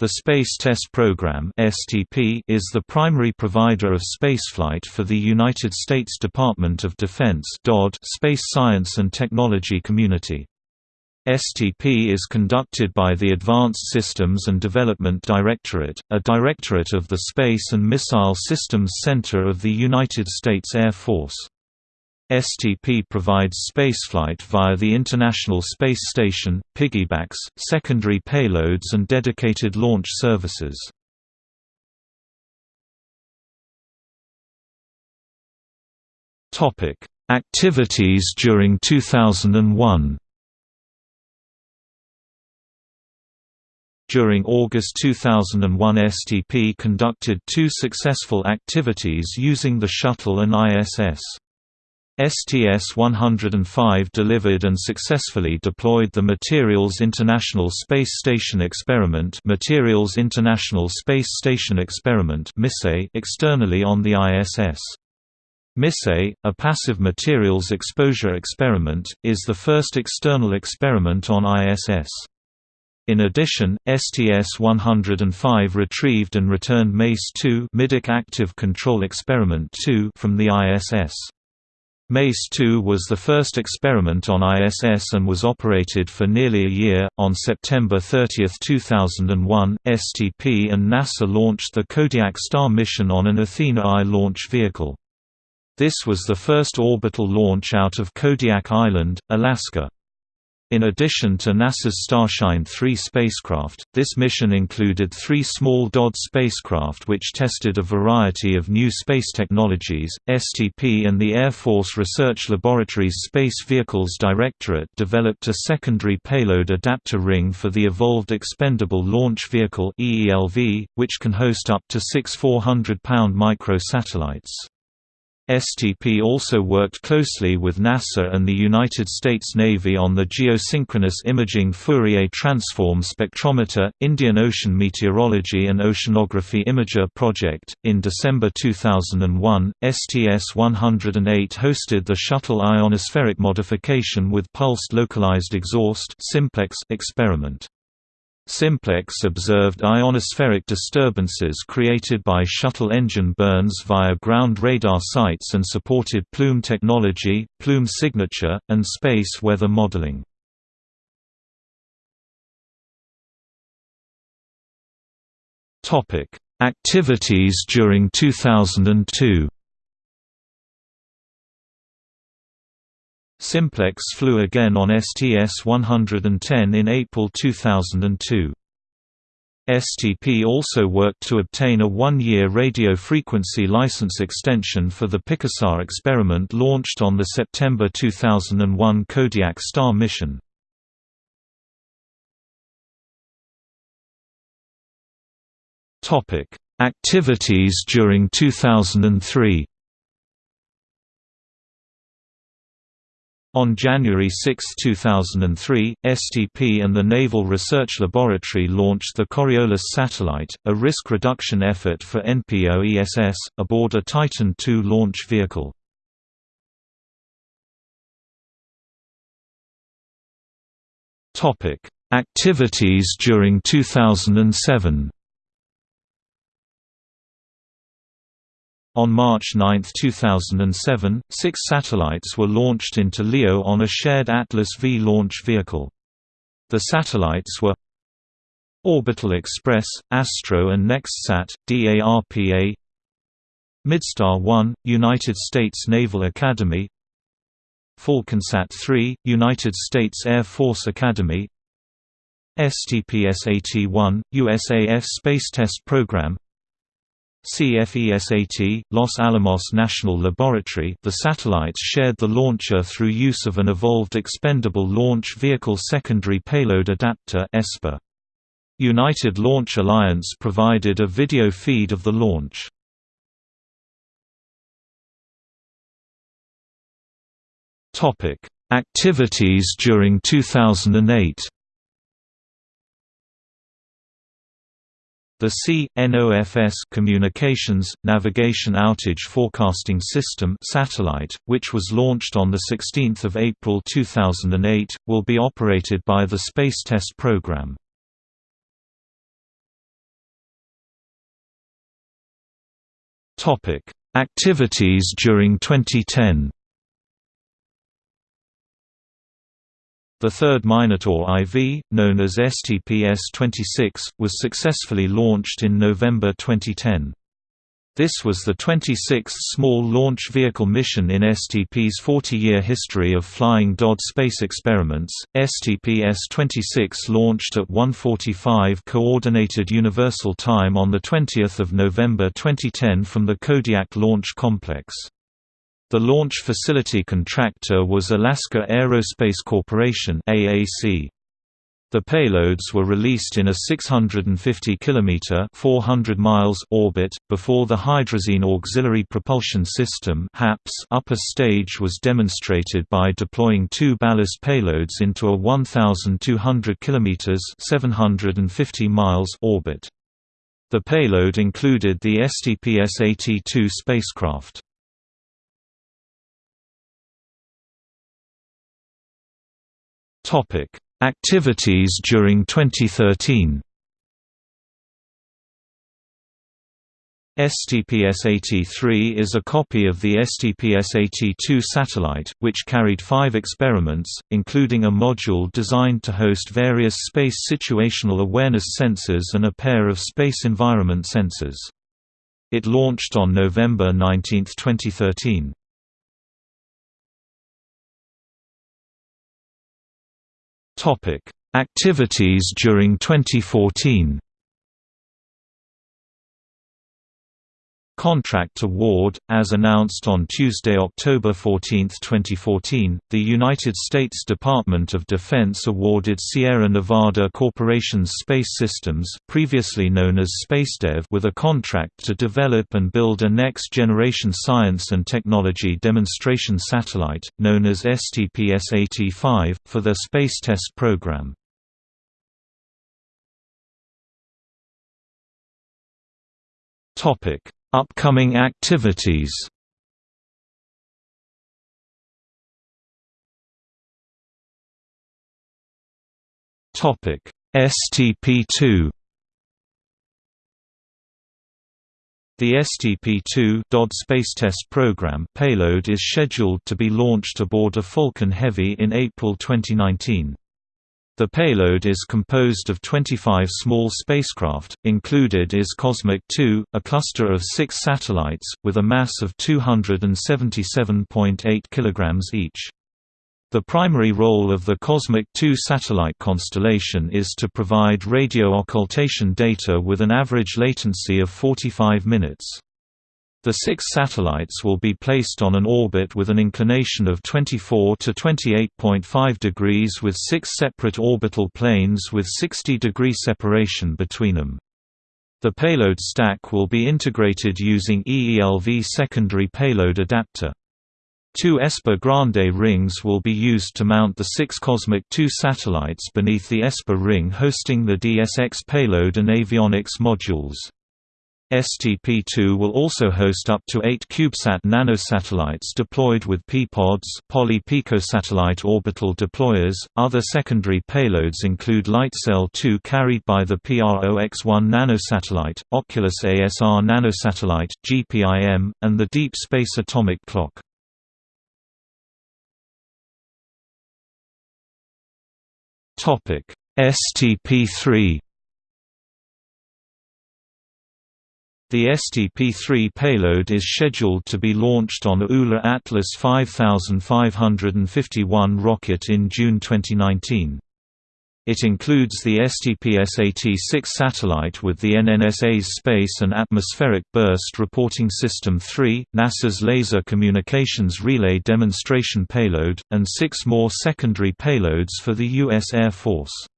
The Space Test Program (STP) is the primary provider of spaceflight for the United States Department of Defense (DoD) space science and technology community. STP is conducted by the Advanced Systems and Development Directorate, a directorate of the Space and Missile Systems Center of the United States Air Force. STP provides spaceflight via the International Space Station, piggybacks, secondary payloads and dedicated launch services. Activities during 2001 During August 2001 STP conducted two successful activities using the shuttle and ISS. STS-105 delivered and successfully deployed the Materials International Space Station Experiment Materials International Space Station Experiment externally on the ISS. MISSE, a passive materials exposure experiment, is the first external experiment on ISS. In addition, STS-105 retrieved and returned MACE-2 Active Control Experiment 2 from the ISS. MACE-2 was the first experiment on ISS and was operated for nearly a year. On September 30, 2001, STP and NASA launched the Kodiak Star mission on an Athena I launch vehicle. This was the first orbital launch out of Kodiak Island, Alaska. In addition to NASA's Starshine 3 spacecraft, this mission included three small DOD spacecraft which tested a variety of new space technologies. STP and the Air Force Research Laboratory's Space Vehicles Directorate developed a secondary payload adapter ring for the Evolved Expendable Launch Vehicle which can host up to six 400-pound microsatellites. STP also worked closely with NASA and the United States Navy on the Geosynchronous Imaging Fourier Transform Spectrometer, Indian Ocean Meteorology and Oceanography Imager project. In December 2001, STS 108 hosted the Shuttle Ionospheric Modification with Pulsed Localized Exhaust experiment. Simplex observed ionospheric disturbances created by shuttle engine burns via ground radar sites and supported plume technology, plume signature, and space weather modeling. Activities during 2002 Simplex flew again on STS-110 in April 2002. STP also worked to obtain a one-year radio frequency license extension for the PICOSat experiment launched on the September 2001 Kodiak Star mission. Activities during 2003 On January 6, 2003, STP and the Naval Research Laboratory launched the Coriolis satellite, a risk reduction effort for NPOESS, aboard a Titan II launch vehicle. Activities during 2007 On March 9, 2007, six satellites were launched into LEO on a shared Atlas V launch vehicle. The satellites were Orbital Express, Astro and NextSat, DARPA Midstar 1, United States Naval Academy Falconsat 3, United States Air Force Academy STPSat-1, USAF Space Test Program CFESAT, Los Alamos National Laboratory the satellites shared the launcher through use of an Evolved Expendable Launch Vehicle Secondary Payload Adapter United Launch Alliance provided a video feed of the launch. Activities during 2008 The C.NOFS Communications, Navigation Outage Forecasting System satellite, which was launched on 16 April 2008, will be operated by the Space Test Program. Activities during 2010 The third Minotaur IV, known as STP-S26, was successfully launched in November 2010. This was the 26th small launch vehicle mission in STP's 40-year history of flying DoD space experiments. STP-S26 launched at 1:45 coordinated universal time on the 20th of November 2010 from the Kodiak Launch Complex. The launch facility contractor was Alaska Aerospace Corporation (AAC). The payloads were released in a 650 km 400 miles orbit, before the Hydrazine Auxiliary Propulsion System upper stage was demonstrated by deploying two ballast payloads into a 1,200 km 750 miles orbit. The payload included the STPSat-2 spacecraft. Activities during 2013 STPSat-3 is a copy of the STPSat-2 satellite, which carried five experiments, including a module designed to host various space situational awareness sensors and a pair of space environment sensors. It launched on November 19, 2013. Activities during 2014. Contract award As announced on Tuesday, October 14, 2014, the United States Department of Defense awarded Sierra Nevada Corporation's Space Systems previously known as SpaceDev with a contract to develop and build a next-generation science and technology demonstration satellite, known as STPSat-5, for their Space Test Program. Topic Upcoming activities Topic STP2 The STP-2 DoD Space Test Program payload is scheduled to be launched aboard a Falcon Heavy in April 2019. The payload is composed of 25 small spacecraft, included is Cosmic 2, a cluster of six satellites, with a mass of 277.8 kg each. The primary role of the Cosmic 2 satellite constellation is to provide radio occultation data with an average latency of 45 minutes. The six satellites will be placed on an orbit with an inclination of 24 to 28.5 degrees with six separate orbital planes with 60 degree separation between them. The payload stack will be integrated using EELV secondary payload adapter. Two ESPA Grande rings will be used to mount the six Cosmic 2 satellites beneath the ESPA ring hosting the DSX payload and avionics modules. STP-2 will also host up to eight CubeSat nanosatellites deployed with P-pods poly-picosatellite orbital deployers. Other secondary payloads include LightSail 2 carried by the PROX-1 nanosatellite, Oculus ASR nanosatellite, GPIM, and the Deep Space Atomic Clock. STP-3 The STP-3 payload is scheduled to be launched on ULA Atlas 5551 rocket in June 2019. It includes the STPSat-6 satellite with the NNSA's Space and Atmospheric Burst Reporting System 3, NASA's Laser Communications Relay Demonstration Payload, and six more secondary payloads for the U.S. Air Force.